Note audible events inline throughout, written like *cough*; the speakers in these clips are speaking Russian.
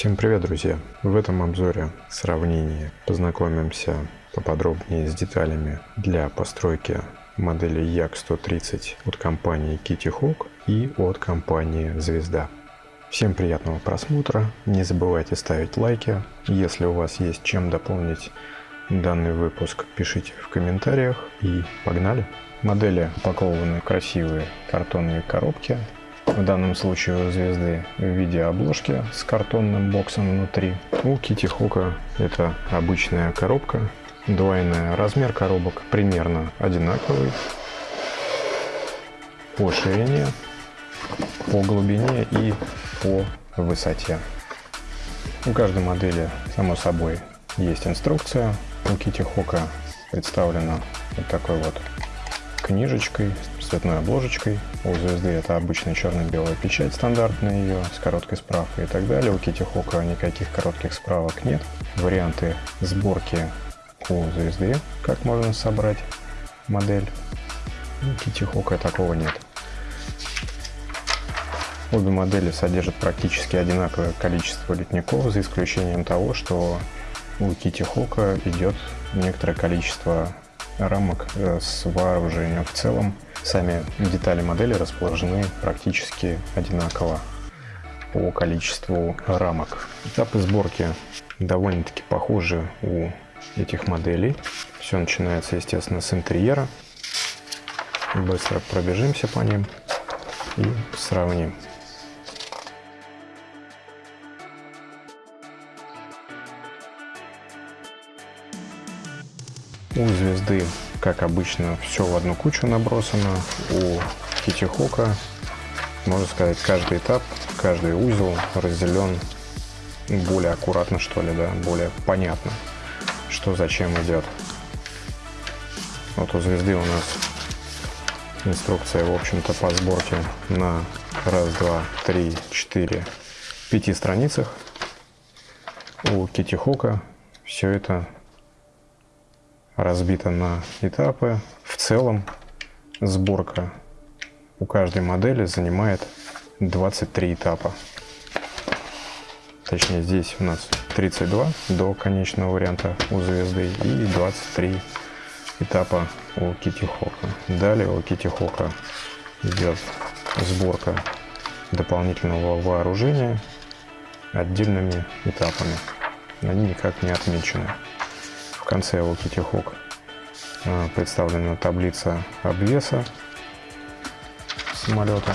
Всем привет, друзья! В этом обзоре сравнении познакомимся поподробнее с деталями для постройки модели Як-130 от компании Kitty Hawk и от компании Звезда. Всем приятного просмотра, не забывайте ставить лайки, если у вас есть чем дополнить данный выпуск, пишите в комментариях и погнали! Модели упакованы в красивые картонные коробки, в данном случае звезды в виде обложки с картонным боксом внутри. У Кити Хука это обычная коробка, двойная. Размер коробок примерно одинаковый по ширине, по глубине и по высоте. У каждой модели, само собой, есть инструкция. У Кити Хока представлена вот такой вот книжечкой с цветной обложечкой. У звезды это обычная черно-белая печать стандартная ее с короткой справкой и так далее. У Кити Хока никаких коротких справок нет. Варианты сборки у звезды, как можно собрать модель. У Кити Хока такого нет. Обе модели содержат практически одинаковое количество литников, за исключением того, что у Кити Хока идет некоторое количество рамок э, с вооружением. В целом сами детали модели расположены практически одинаково по количеству рамок. Этапы сборки довольно-таки похожи у этих моделей. Все начинается, естественно, с интерьера. Быстро пробежимся по ним и сравним. У звезды, как обычно, все в одну кучу набросано. У Китихока, можно сказать, каждый этап, каждый узел разделен более аккуратно, что ли, да, более понятно, что зачем идет. Вот у звезды у нас инструкция, в общем-то, по сборке на раз, два, три, четыре, пяти страницах. У Китихока все это разбита на этапы. В целом сборка у каждой модели занимает 23 этапа. Точнее, здесь у нас 32 до конечного варианта у звезды и 23 этапа у Кити Хока. Далее у Кити Хока идет сборка дополнительного вооружения отдельными этапами. Они никак не отмечены конце у Kitty Hawk а, представлена таблица обвеса самолета.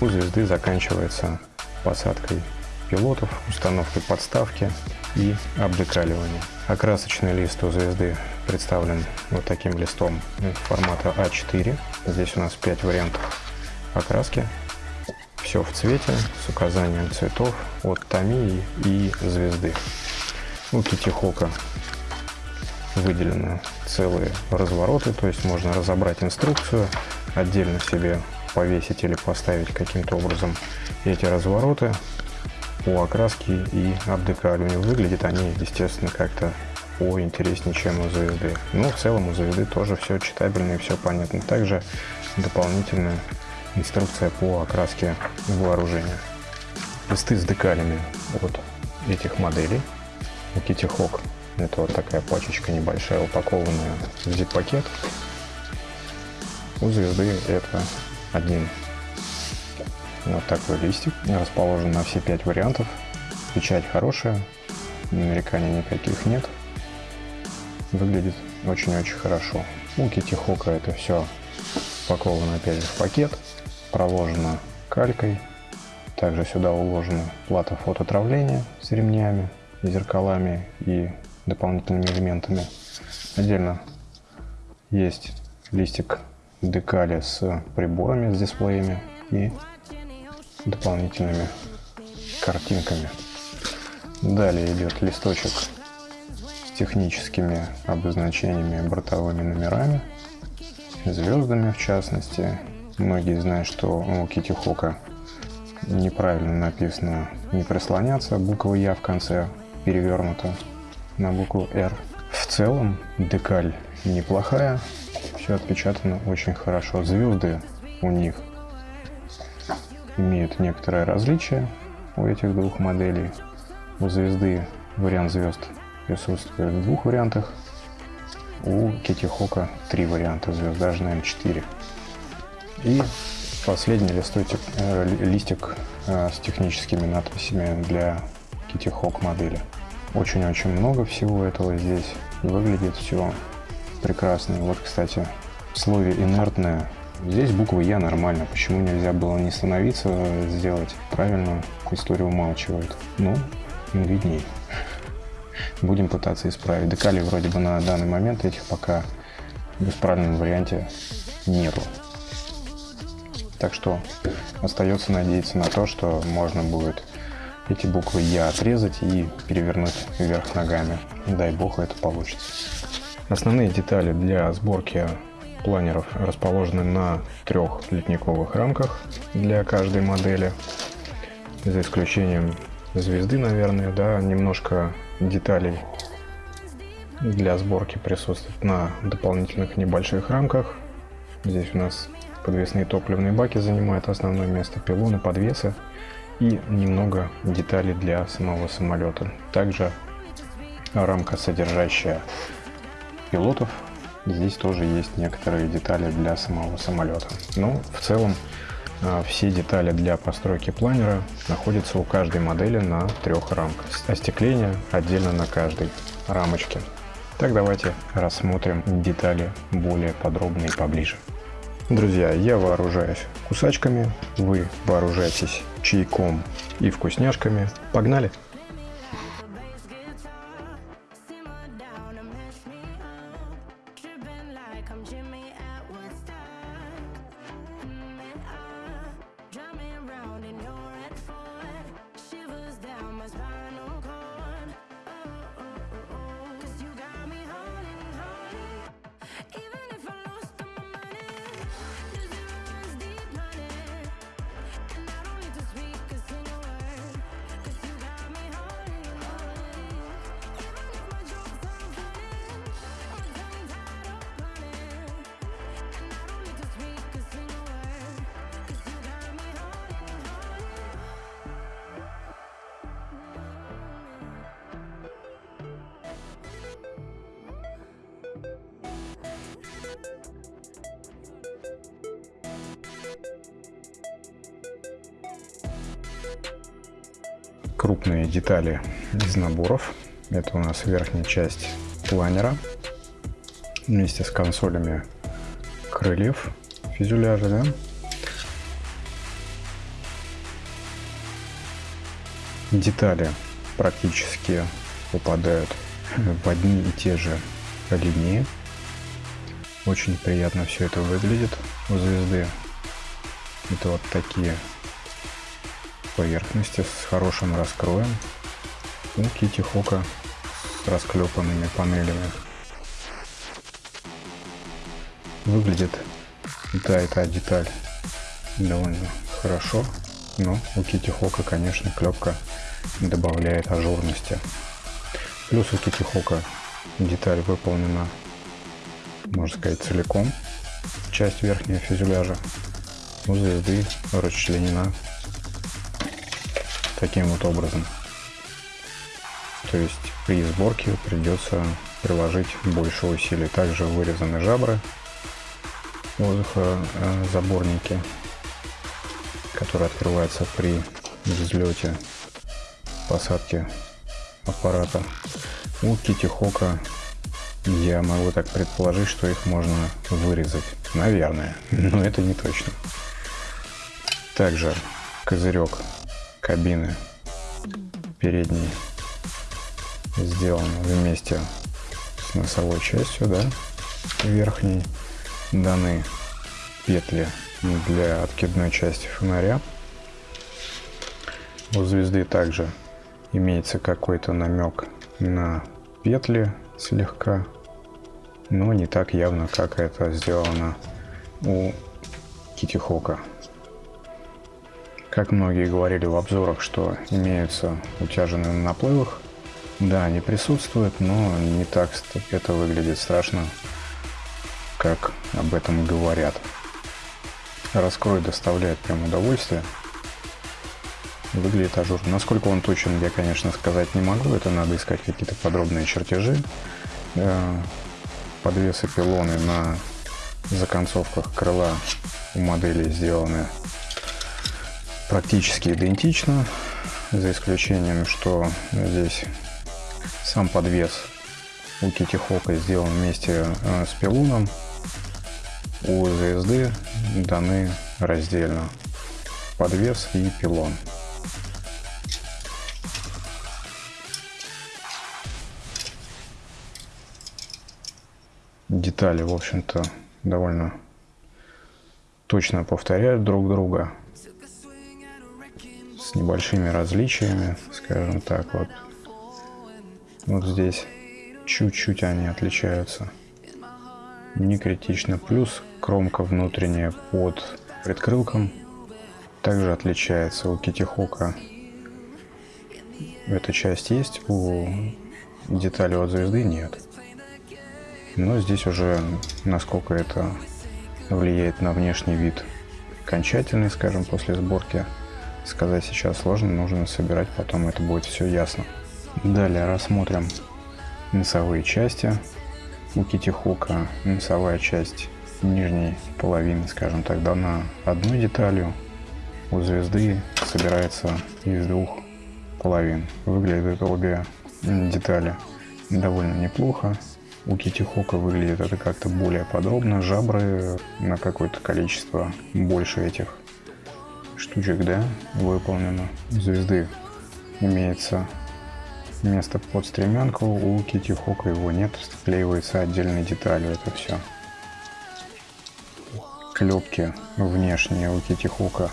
У звезды заканчивается посадкой пилотов, установкой подставки и обдекаливанием. Окрасочный лист у звезды представлен вот таким листом формата А4. Здесь у нас 5 вариантов окраски. Все в цвете с указанием цветов от Томии и звезды. У Китихока выделены целые развороты, то есть можно разобрать инструкцию, отдельно себе повесить или поставить каким-то образом эти развороты по окраске и обдекаливанию. Выглядят они, естественно, как-то поинтереснее, чем у звезды. Но в целом у звезды тоже все читабельно и все понятно. Также дополнительная инструкция по окраске вооружения. Листы с декалями от этих моделей у Kitty Hawk. Это вот такая пачечка небольшая, упакованная в zip-пакет. У звезды это один вот такой листик, расположен на все пять вариантов. Печать хорошая, нареканий никаких нет. Выглядит очень-очень хорошо. У Kitty Hawk это все упаковано опять же в пакет, проложено калькой. Также сюда уложена плата фототравления с ремнями зеркалами и дополнительными элементами. Отдельно есть листик декали с приборами, с дисплеями и дополнительными картинками. Далее идет листочек с техническими обозначениями бортовыми номерами, звездами в частности. Многие знают, что у Кити Хока неправильно написано не прислоняться, буква Я в конце перевернута на букву R. В целом декаль неплохая, все отпечатано очень хорошо. Звезды у них имеют некоторое различие у этих двух моделей. У звезды вариант звезд присутствует в двух вариантах. У Кити Хока три варианта звезд, даже, наверное, четыре. И последний листочек, э, листик э, с техническими надписями для Kitty модели. Очень-очень много всего этого здесь. Выглядит все прекрасно. Вот, кстати, в слове инертное. Здесь буква Я нормально. Почему нельзя было не становиться, сделать правильно? История умалчивает. Ну, видней. *laughs* Будем пытаться исправить. Декалей вроде бы на данный момент этих пока в правильном варианте нету. Так что остается надеяться на то, что можно будет эти буквы Я отрезать и перевернуть вверх ногами. Дай бог это получится. Основные детали для сборки планеров расположены на трех литниковых рамках для каждой модели. За исключением звезды, наверное, да, немножко деталей для сборки присутствует на дополнительных небольших рамках. Здесь у нас подвесные топливные баки занимают основное место, пилоны, подвесы и немного деталей для самого самолета. Также рамка, содержащая пилотов. Здесь тоже есть некоторые детали для самого самолета. Но в целом а, все детали для постройки планера находятся у каждой модели на трех рамках. Остекление отдельно на каждой рамочке. Так давайте рассмотрим детали более подробно и поближе. Друзья, я вооружаюсь кусачками, вы вооружаетесь чайком и вкусняшками. Погнали! Крупные детали из наборов. Это у нас верхняя часть планера вместе с консолями крыльев фюзеляжа. Да? Детали практически попадают в одни и те же линии. Очень приятно все это выглядит у звезды. Это вот такие поверхности с хорошим раскроем у Кити Хока с расклепанными панелями. Выглядит да, эта деталь довольно хорошо, но у Кити Хока, конечно, клепка добавляет ажурности. Плюс у Кити Хока деталь выполнена, можно сказать, целиком, часть верхнего фюзеляжа. У звезды расчленена таким вот образом. То есть при сборке придется приложить больше усилий. Также вырезаны жабры воздухозаборники, которые открываются при взлете посадки аппарата. У Китихока я могу так предположить, что их можно вырезать. Наверное, но это не точно. Также козырек кабины передней сделан вместе с носовой частью, да, верхней. Даны петли для откидной части фонаря. У звезды также имеется какой-то намек на петли слегка, но не так явно, как это сделано у Китихока. Как многие говорили в обзорах, что имеются утяженные на наплывах, да, они присутствуют, но не так это выглядит страшно, как об этом говорят. Раскрой доставляет прям удовольствие. выглядит ажур. Насколько он точен, я, конечно, сказать не могу. Это надо искать какие-то подробные чертежи. Э, подвесы пилоны на законцовках крыла у модели сделаны практически идентично, за исключением, что здесь сам подвес у Hawk сделан вместе э, с пилоном. У ZSD даны раздельно подвес и пилон. Детали, в общем-то, довольно точно повторяют друг друга с небольшими различиями, скажем так. Вот, вот здесь чуть-чуть они отличаются. Не критично. Плюс кромка внутренняя под предкрылком также отличается. У Китихока эта часть есть, у детали от звезды нет. Но здесь уже насколько это влияет на внешний вид окончательный, скажем, после сборки, сказать сейчас сложно, нужно собирать, потом это будет все ясно. Далее рассмотрим носовые части. У Китихока носовая часть нижней половины, скажем так, дана одной деталью. У звезды собирается из двух половин. Выглядят обе детали довольно неплохо. У Китихока выглядит это как-то более подробно. Жабры на какое-то количество больше этих штучек, да, выполнено. Звезды имеется место под стременку, у Китихока его нет, склеивается отдельной деталью это все. Клепки внешние у Китихока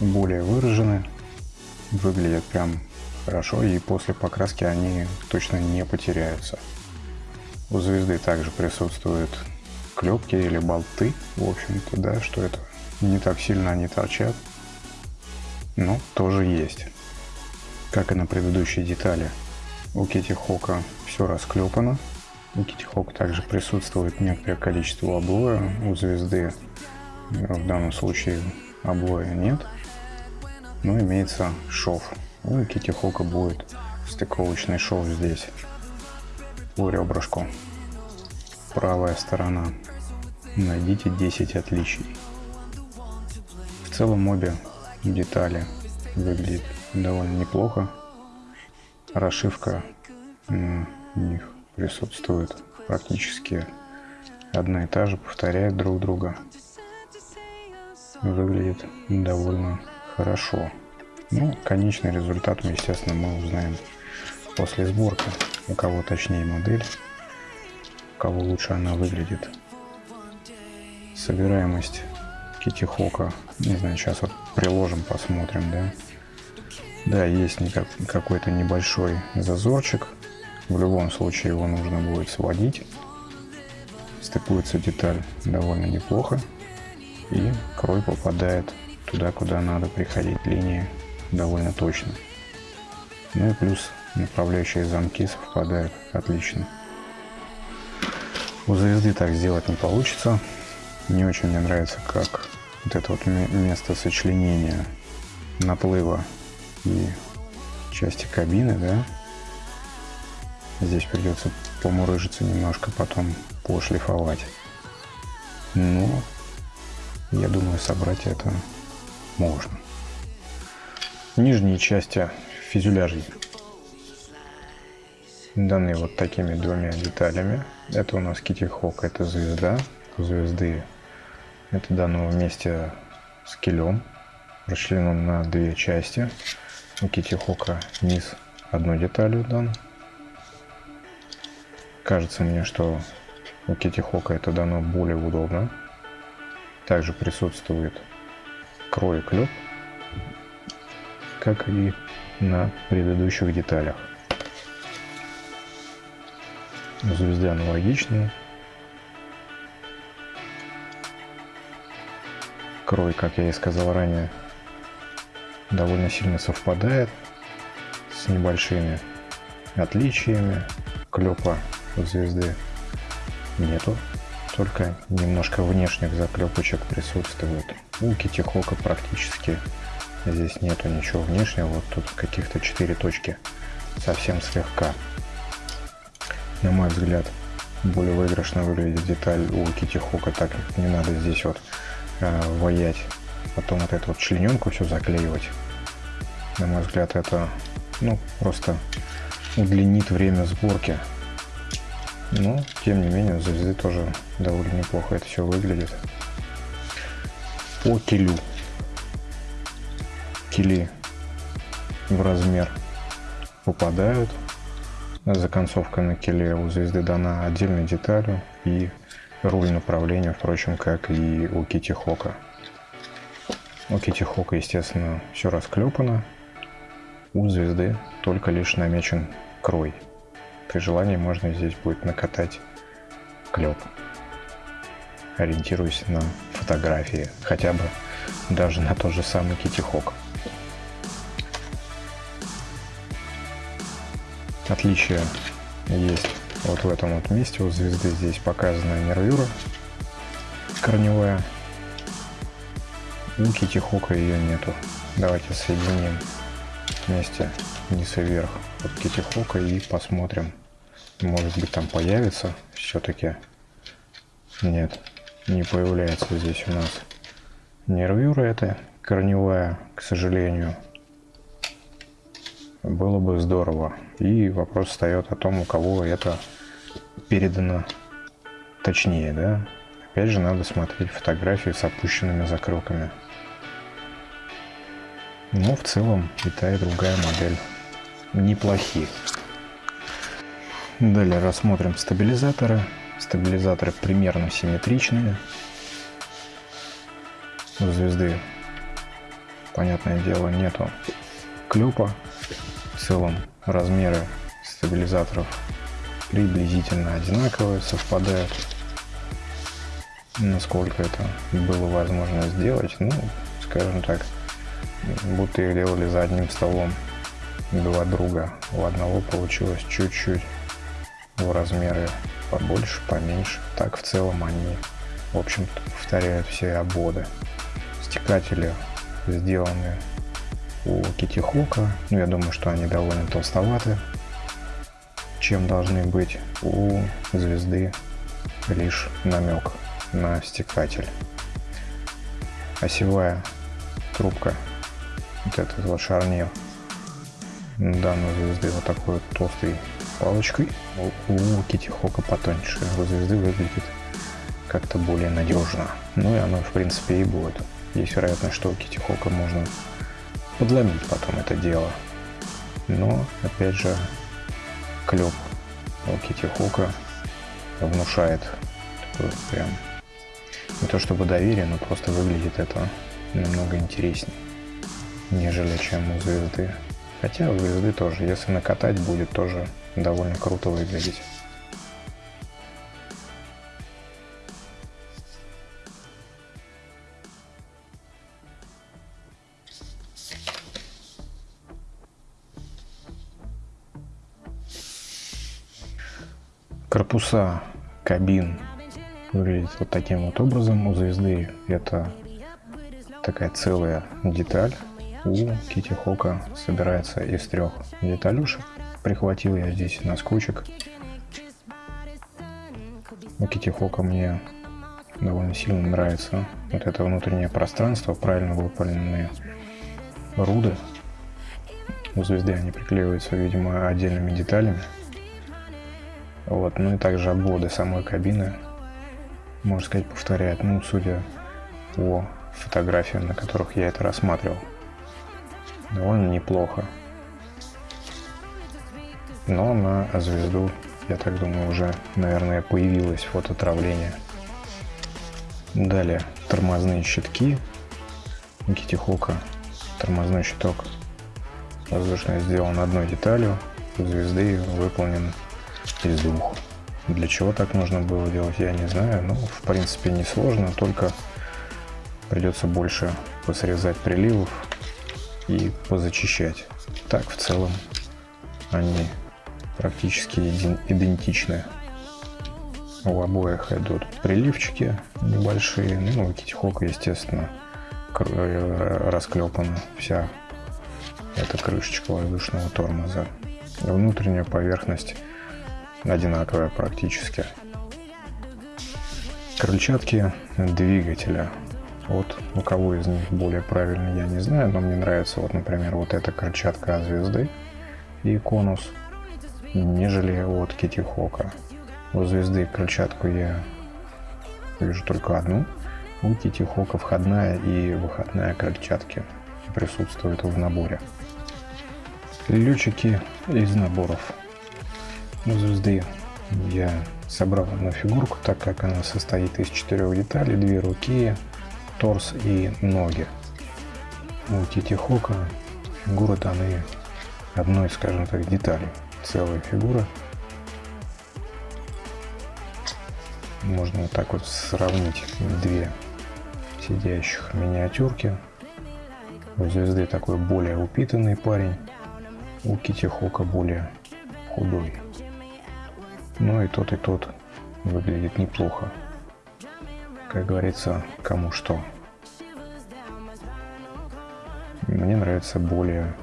более выражены, выглядят прям хорошо и после покраски они точно не потеряются. У звезды также присутствуют клепки или болты, в общем-то, да, что это не так сильно они торчат, но тоже есть. Как и на предыдущей детали, у Кити Хока все расклепано. У Кити Хока также присутствует некоторое количество облоя, у звезды в данном случае облоя нет, но имеется шов. У Кити Хока будет стыковочный шов здесь по ребрышку. Правая сторона. Найдите 10 отличий. В целом обе детали выглядят довольно неплохо. Расшивка у них присутствует практически одна и та же, повторяет друг друга. Выглядит довольно хорошо. Ну, конечный результат мы, естественно, мы узнаем после сборки у кого точнее модель, у кого лучше она выглядит. Собираемость Кити Хока, не знаю, сейчас вот приложим, посмотрим, да. Да, есть какой-то небольшой зазорчик, в любом случае его нужно будет сводить. Стыкуется деталь довольно неплохо, и крой попадает туда, куда надо приходить линии довольно точно. Ну и плюс направляющие замки совпадают отлично. У звезды так сделать не получится. Не очень мне нравится, как вот это вот место сочленения наплыва и части кабины, да. Здесь придется помурыжиться немножко, потом пошлифовать. Но я думаю, собрать это можно. Нижние части фюзеляжей даны вот такими двумя деталями. Это у нас Kitty Hawk, это звезда. У звезды это дано вместе с килем, расчленен на две части. У Hawk низ одной деталью дан. Кажется мне, что у Hawk это дано более удобно. Также присутствует крой клеп, как и на предыдущих деталях. Звезды аналогичные. Крой, как я и сказал ранее, довольно сильно совпадает с небольшими отличиями. Клепа у звезды нету, только немножко внешних заклепочек присутствует. У Китихока практически Здесь нету ничего внешнего, вот тут каких-то 4 точки совсем слегка. На мой взгляд, более выигрышно выглядит деталь у Кити Хока, так как не надо здесь вот э, воять, потом вот эту вот члененку все заклеивать. На мой взгляд, это ну просто удлинит время сборки. Но, тем не менее, звезды тоже довольно неплохо это все выглядит. По килю. Кили в размер попадают. Законцовка на киле у звезды дана отдельной деталью и руль направления, впрочем, как и у Кити Хока. У Кити Хока, естественно, все расклепано. У звезды только лишь намечен крой. При желании можно здесь будет накатать клеп, ориентируясь на фотографии, хотя бы даже на тот же самый Кити Хок. Отличие есть вот в этом вот месте у звезды здесь показана нервюра корневая. У Китихока ее нету. Давайте соединим вместе вниз и вверх от Китихока и посмотрим. Может быть там появится все-таки. Нет, не появляется здесь у нас нервюра это корневая, к сожалению было бы здорово. И вопрос встает о том, у кого это передано точнее, да. Опять же, надо смотреть фотографии с опущенными закрылками. Но в целом и та, и другая модель неплохие. Далее рассмотрим стабилизаторы. Стабилизаторы примерно симметричные. У звезды, понятное дело, нету клепа в целом размеры стабилизаторов приблизительно одинаковые, совпадают. Насколько это было возможно сделать, ну, скажем так, будто их делали за одним столом два друга. У одного получилось чуть-чуть в размеры побольше, поменьше. Так в целом они, в общем-то, повторяют все ободы. Стекатели сделаны у Китихока. Ну, я думаю, что они довольно толстоваты, чем должны быть у звезды лишь намек на стекатель. Осевая трубка, вот этот вот шарнир данной звезды вот такой вот толстой палочкой. У Китихока потоньше. У звезды выглядит как-то более надежно. Ну и оно в принципе и будет. Есть вероятность, что у Китихока можно подломить потом это дело. Но, опять же, клеп у Кити Хука внушает такое прям не то чтобы доверие, но просто выглядит это намного интереснее, нежели чем у звезды. Хотя у звезды тоже, если накатать, будет тоже довольно круто выглядеть. Корпуса кабин выглядит вот таким вот образом. У звезды это такая целая деталь. У Кити Хока собирается из трех деталюшек. Прихватил я здесь на скотчик. У Кити Хока мне довольно сильно нравится вот это внутреннее пространство, правильно выполненные руды. У звезды они приклеиваются, видимо, отдельными деталями. Вот, ну и также обводы самой кабины, можно сказать, повторяет, ну, судя по фотографиям, на которых я это рассматривал. Довольно неплохо. Но на звезду, я так думаю, уже, наверное, появилось фототравление. Далее тормозные щитки. Никити Хока тормозной щиток воздушно сделан одной деталью. У звезды выполнен из двух. Для чего так нужно было делать, я не знаю. Ну, в принципе, не сложно, только придется больше посрезать приливов и позачищать. Так, в целом, они практически идентичны. У обоих идут приливчики небольшие, ну, у Китихока, естественно, э, расклепана вся эта крышечка воздушного тормоза. Внутренняя поверхность одинаковая практически. Крыльчатки двигателя. Вот у кого из них более правильно, я не знаю, но мне нравится, вот, например, вот эта крыльчатка звезды и конус, нежели от Кити Хока. У звезды крыльчатку я вижу только одну. У Кити Хока входная и выходная крыльчатки присутствуют в наборе. Летчики из наборов. У звезды я собрал одну фигурку, так как она состоит из четырех деталей, две руки, торс и ноги. У Тити Хока фигуры даны одной, скажем так, детали. Целая фигура. Можно вот так вот сравнить две сидящих миниатюрки. У звезды такой более упитанный парень, у Кити Хока более худой. Но и тот, и тот выглядит неплохо. Как говорится, кому что. Мне нравится более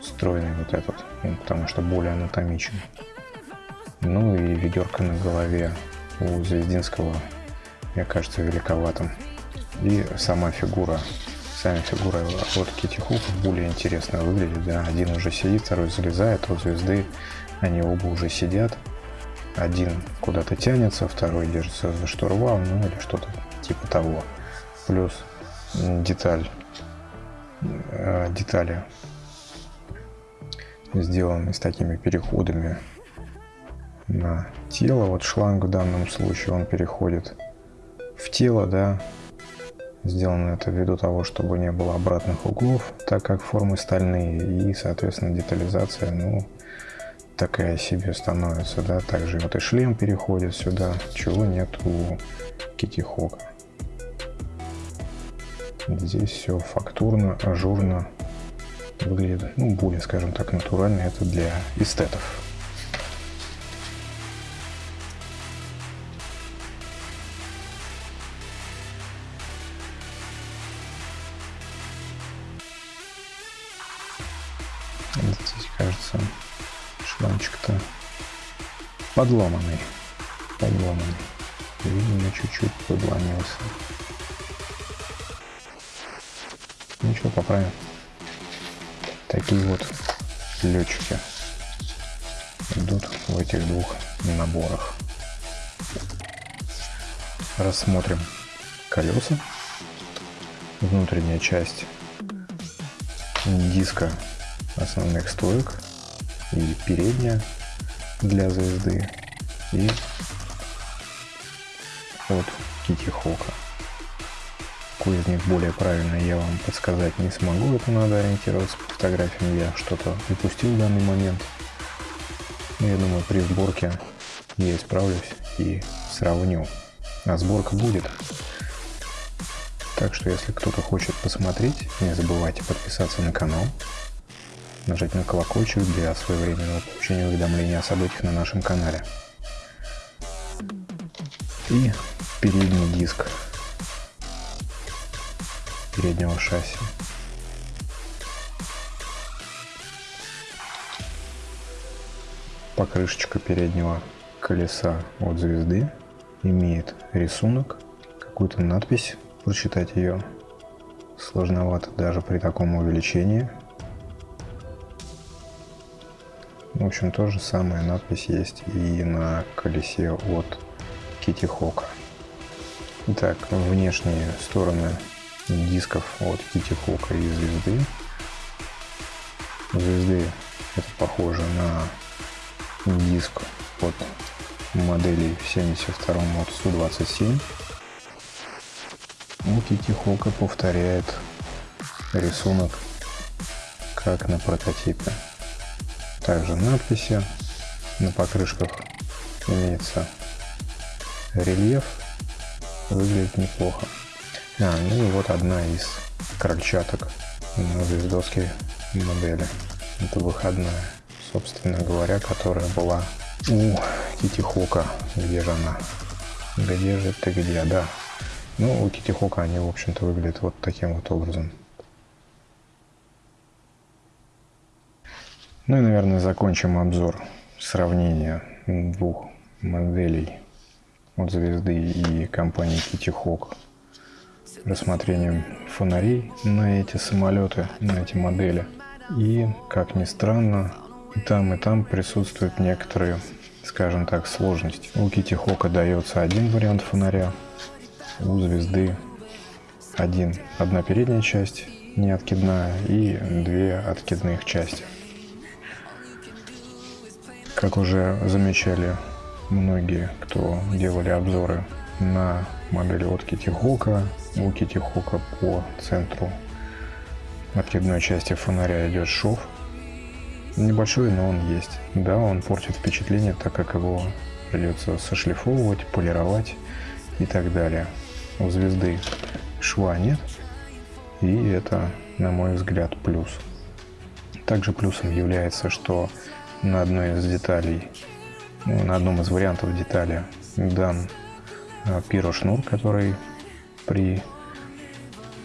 стройный вот этот, ну, потому что более анатомичен. Ну и ведерко на голове у Звездинского, мне кажется, великоватым. И сама фигура, сами фигуры от Кити Хука более интересно выглядит. Да? Один уже сидит, второй залезает, у Звезды они оба уже сидят. Один куда-то тянется, второй держится за штурвал, ну или что-то типа того. Плюс деталь, э, детали сделаны с такими переходами на тело. Вот шланг в данном случае он переходит в тело, да. Сделано это ввиду того, чтобы не было обратных углов, так как формы стальные и, соответственно, детализация, ну, такая себе становится, да, также вот и шлем переходит сюда, чего нет у Кити Хока. Здесь все фактурно, ажурно выглядит, ну, более, скажем так, натурально, это для эстетов. Здесь, кажется, шланчик-то подломанный. Подломанный. Видимо, чуть-чуть подломился. Ничего, поправим. Такие вот летчики идут в этих двух наборах. Рассмотрим колеса. Внутренняя часть диска основных стоек и передняя для звезды и от Кити Хока. Какой из них более правильный, я вам подсказать не смогу, это надо ориентироваться по фотографиям, я что-то упустил в данный момент. Но я думаю, при сборке я исправлюсь и сравню. А сборка будет. Так что, если кто-то хочет посмотреть, не забывайте подписаться на канал, нажать на колокольчик для своевременного получения уведомления о событиях на нашем канале. И передний диск переднего шасси. Покрышечка переднего колеса от звезды имеет рисунок, какую-то надпись, прочитать ее сложновато даже при таком увеличении. В общем, то же самое надпись есть и на колесе от Kitty Hawk. Итак, внешние стороны дисков от Kitty Hawk и звезды. Звезды это похоже на диск от модели 72 от Су-27. У Kitty Hawk повторяет рисунок как на прототипе. Также надписи на покрышках имеется рельеф. Выглядит неплохо. А, ну и вот одна из крольчаток на звездовской модели. Это выходная, собственно говоря, которая была у Кити Хока. Где же она? Где же ты где? Да. Ну, у Китихока они, в общем-то, выглядят вот таким вот образом. Ну и, наверное, закончим обзор сравнения двух моделей от звезды и компании Kitty Hawk рассмотрением фонарей на эти самолеты, на эти модели. И, как ни странно, и там, и там присутствуют некоторые, скажем так, сложности. У Кити Хока дается один вариант фонаря, у звезды один, одна передняя часть не откидная и две откидных части. Как уже замечали многие, кто делали обзоры на модели от Кити Хока, у Кити Хока по центру откидной части фонаря идет шов. Небольшой, но он есть. Да, он портит впечатление, так как его придется сошлифовывать, полировать и так далее. У звезды шва нет, и это, на мой взгляд, плюс. Также плюсом является, что на одной из деталей, ну, на одном из вариантов детали дан а, пирошнур, который при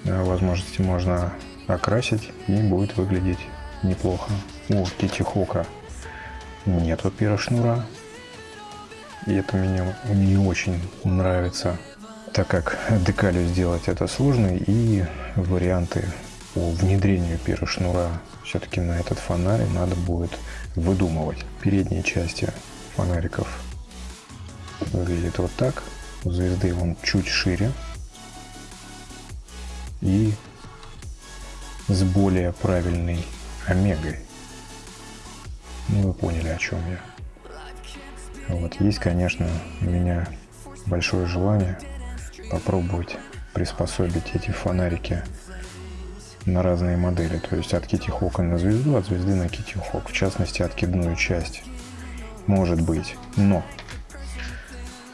а, возможности можно окрасить и будет выглядеть неплохо. У Китихока нету пирошнура, и это мне не очень нравится, так как декалью сделать это сложно, и варианты по внедрению пирошнура все-таки на этот фонарь надо будет выдумывать. Передние части фонариков выглядит вот так. У звезды он чуть шире. И с более правильной омегой. Ну, вы поняли, о чем я. Вот, есть, конечно, у меня большое желание попробовать приспособить эти фонарики на разные модели. То есть от Kitty Hawk на звезду, от звезды на Kitty Hawk. В частности, откидную часть. Может быть. Но,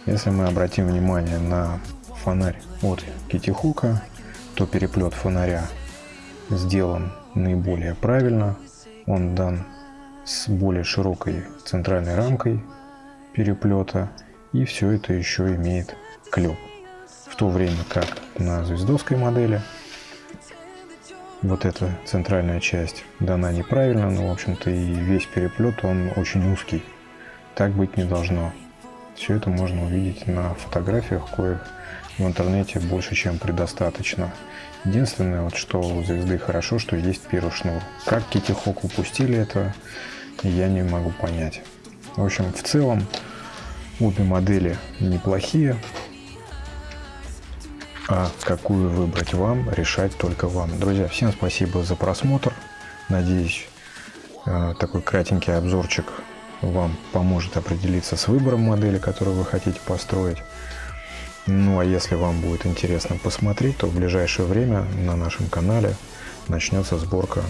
если мы обратим внимание на фонарь от Kitty Hawk, то переплет фонаря сделан наиболее правильно. Он дан с более широкой центральной рамкой переплета. И все это еще имеет клеп. В то время как на звездовской модели вот эта центральная часть дана неправильно, но в общем-то и весь переплет он очень узкий. Так быть не должно. Все это можно увидеть на фотографиях, коих в интернете больше, чем предостаточно. Единственное, вот, что у звезды хорошо, что есть пирошнур. Как Кити Хок упустили это, я не могу понять. В общем, в целом, обе модели неплохие. А какую выбрать вам, решать только вам. Друзья, всем спасибо за просмотр. Надеюсь, э, такой кратенький обзорчик вам поможет определиться с выбором модели, которую вы хотите построить. Ну а если вам будет интересно посмотреть, то в ближайшее время на нашем канале начнется сборка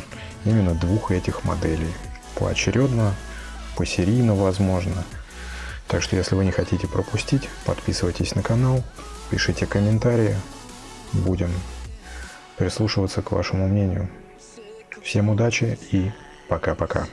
именно двух этих моделей. Поочередно, посерийно возможно. Так что если вы не хотите пропустить, подписывайтесь на канал, пишите комментарии, будем прислушиваться к вашему мнению. Всем удачи и пока-пока.